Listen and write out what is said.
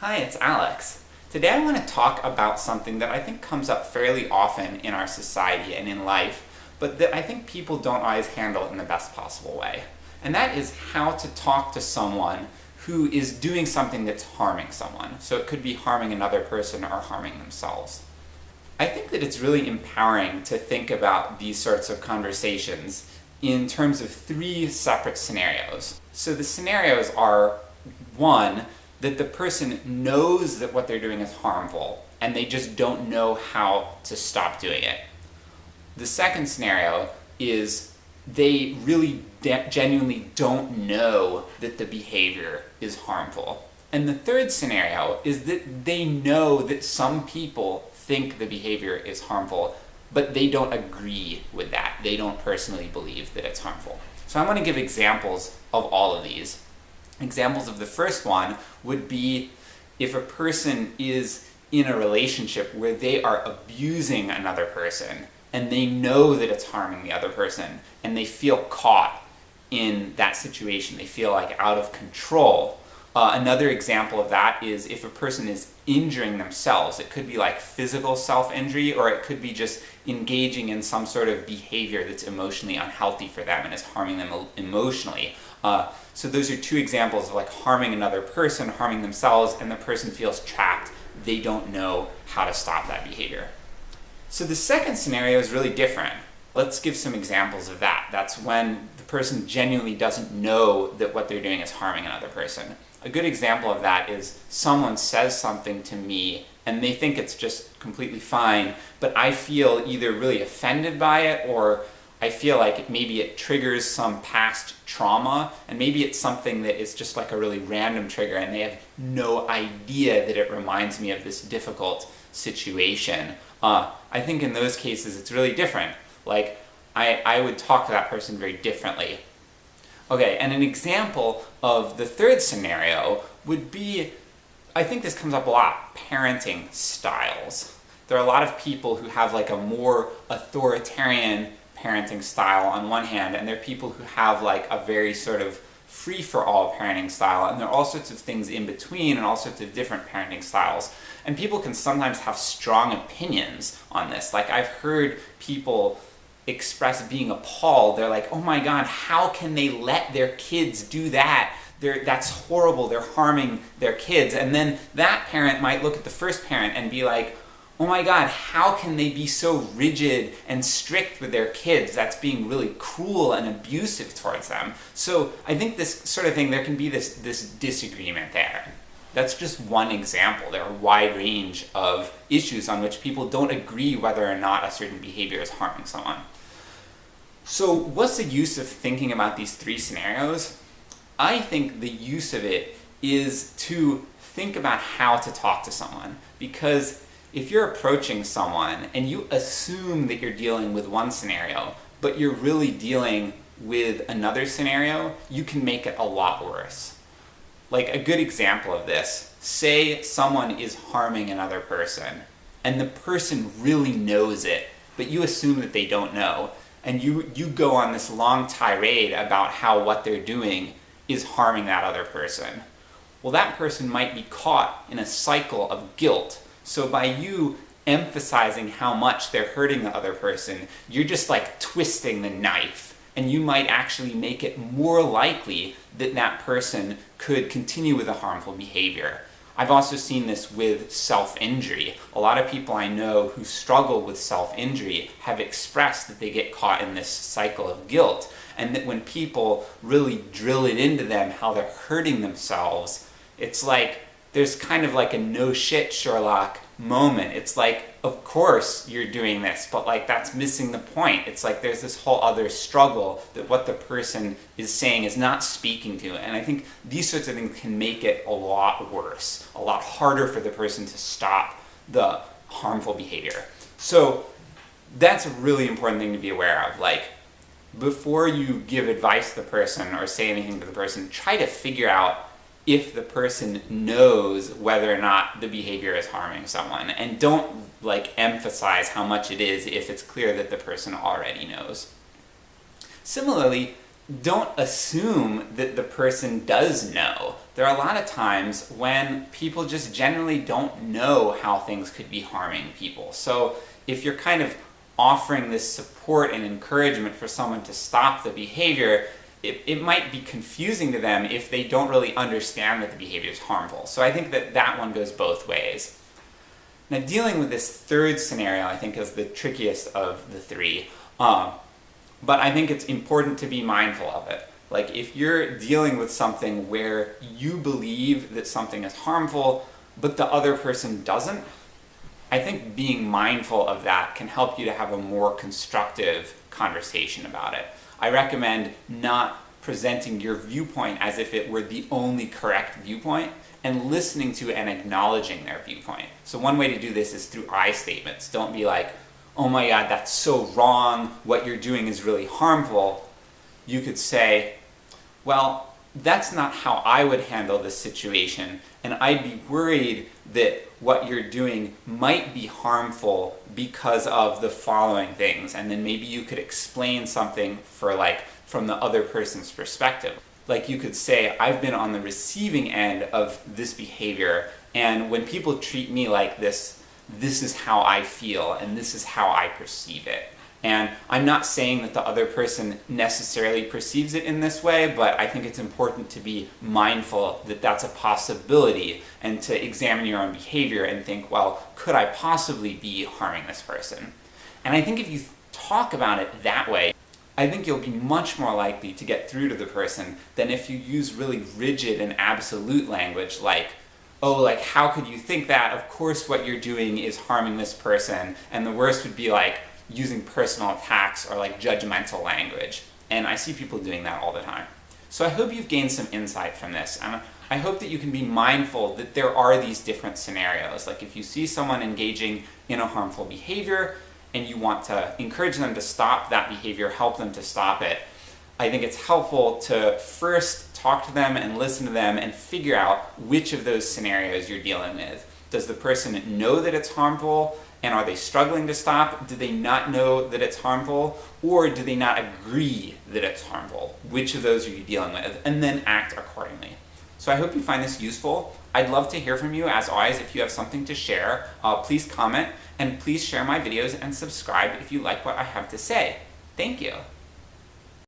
Hi, it's Alex. Today I want to talk about something that I think comes up fairly often in our society and in life, but that I think people don't always handle in the best possible way. And that is how to talk to someone who is doing something that's harming someone. So it could be harming another person or harming themselves. I think that it's really empowering to think about these sorts of conversations in terms of three separate scenarios. So the scenarios are, one, that the person knows that what they're doing is harmful, and they just don't know how to stop doing it. The second scenario is they really genuinely don't know that the behavior is harmful. And the third scenario is that they know that some people think the behavior is harmful, but they don't agree with that. They don't personally believe that it's harmful. So I'm going to give examples of all of these. Examples of the first one would be if a person is in a relationship where they are abusing another person, and they know that it's harming the other person, and they feel caught in that situation, they feel like out of control. Uh, another example of that is if a person is injuring themselves. It could be like physical self-injury, or it could be just engaging in some sort of behavior that's emotionally unhealthy for them and is harming them emotionally. Uh, so those are two examples of like harming another person, harming themselves, and the person feels trapped. They don't know how to stop that behavior. So the second scenario is really different. Let's give some examples of that. That's when person genuinely doesn't know that what they're doing is harming another person. A good example of that is someone says something to me and they think it's just completely fine, but I feel either really offended by it or I feel like maybe it triggers some past trauma, and maybe it's something that is just like a really random trigger and they have no idea that it reminds me of this difficult situation. Uh, I think in those cases it's really different. Like, I, I would talk to that person very differently. Okay, and an example of the third scenario would be, I think this comes up a lot, parenting styles. There are a lot of people who have like a more authoritarian parenting style on one hand, and there are people who have like a very sort of free-for-all parenting style, and there are all sorts of things in between and all sorts of different parenting styles. And people can sometimes have strong opinions on this. Like I've heard people express being appalled. They're like, oh my god, how can they let their kids do that? They're, that's horrible, they're harming their kids. And then that parent might look at the first parent and be like, oh my god, how can they be so rigid and strict with their kids? That's being really cruel and abusive towards them. So I think this sort of thing, there can be this, this disagreement there. That's just one example. There are a wide range of issues on which people don't agree whether or not a certain behavior is harming someone. So what's the use of thinking about these three scenarios? I think the use of it is to think about how to talk to someone. Because if you're approaching someone and you assume that you're dealing with one scenario, but you're really dealing with another scenario, you can make it a lot worse. Like a good example of this, say someone is harming another person, and the person really knows it, but you assume that they don't know, and you, you go on this long tirade about how what they're doing is harming that other person. Well, that person might be caught in a cycle of guilt so by you emphasizing how much they're hurting the other person, you're just like twisting the knife. And you might actually make it more likely that that person could continue with a harmful behavior. I've also seen this with self-injury. A lot of people I know who struggle with self-injury have expressed that they get caught in this cycle of guilt, and that when people really drill it into them how they're hurting themselves, it's like there's kind of like a no shit Sherlock moment. It's like, of course you're doing this, but like that's missing the point. It's like there's this whole other struggle that what the person is saying is not speaking to. And I think these sorts of things can make it a lot worse, a lot harder for the person to stop the harmful behavior. So that's a really important thing to be aware of. Like, before you give advice to the person or say anything to the person, try to figure out if the person knows whether or not the behavior is harming someone. And don't like emphasize how much it is if it's clear that the person already knows. Similarly, don't assume that the person does know. There are a lot of times when people just generally don't know how things could be harming people. So if you're kind of offering this support and encouragement for someone to stop the behavior, it, it might be confusing to them if they don't really understand that the behavior is harmful. So I think that that one goes both ways. Now dealing with this third scenario I think is the trickiest of the three. Um, but I think it's important to be mindful of it. Like if you're dealing with something where you believe that something is harmful, but the other person doesn't, I think being mindful of that can help you to have a more constructive conversation about it. I recommend not presenting your viewpoint as if it were the only correct viewpoint, and listening to and acknowledging their viewpoint. So one way to do this is through I statements. Don't be like, oh my god, that's so wrong, what you're doing is really harmful. You could say, well, that's not how I would handle this situation, and I'd be worried that what you're doing might be harmful because of the following things, and then maybe you could explain something for like, from the other person's perspective. Like you could say, I've been on the receiving end of this behavior, and when people treat me like this, this is how I feel, and this is how I perceive it. And I'm not saying that the other person necessarily perceives it in this way, but I think it's important to be mindful that that's a possibility and to examine your own behavior and think, well, could I possibly be harming this person? And I think if you talk about it that way, I think you'll be much more likely to get through to the person than if you use really rigid and absolute language like, oh, like, how could you think that? Of course what you're doing is harming this person. And the worst would be like, using personal attacks or like judgmental language. And I see people doing that all the time. So I hope you've gained some insight from this, and I hope that you can be mindful that there are these different scenarios. Like if you see someone engaging in a harmful behavior, and you want to encourage them to stop that behavior, help them to stop it, I think it's helpful to first talk to them and listen to them and figure out which of those scenarios you're dealing with. Does the person know that it's harmful? And are they struggling to stop? Do they not know that it's harmful? Or do they not agree that it's harmful? Which of those are you dealing with? And then act accordingly. So I hope you find this useful. I'd love to hear from you, as always, if you have something to share. Uh, please comment, and please share my videos and subscribe if you like what I have to say. Thank you!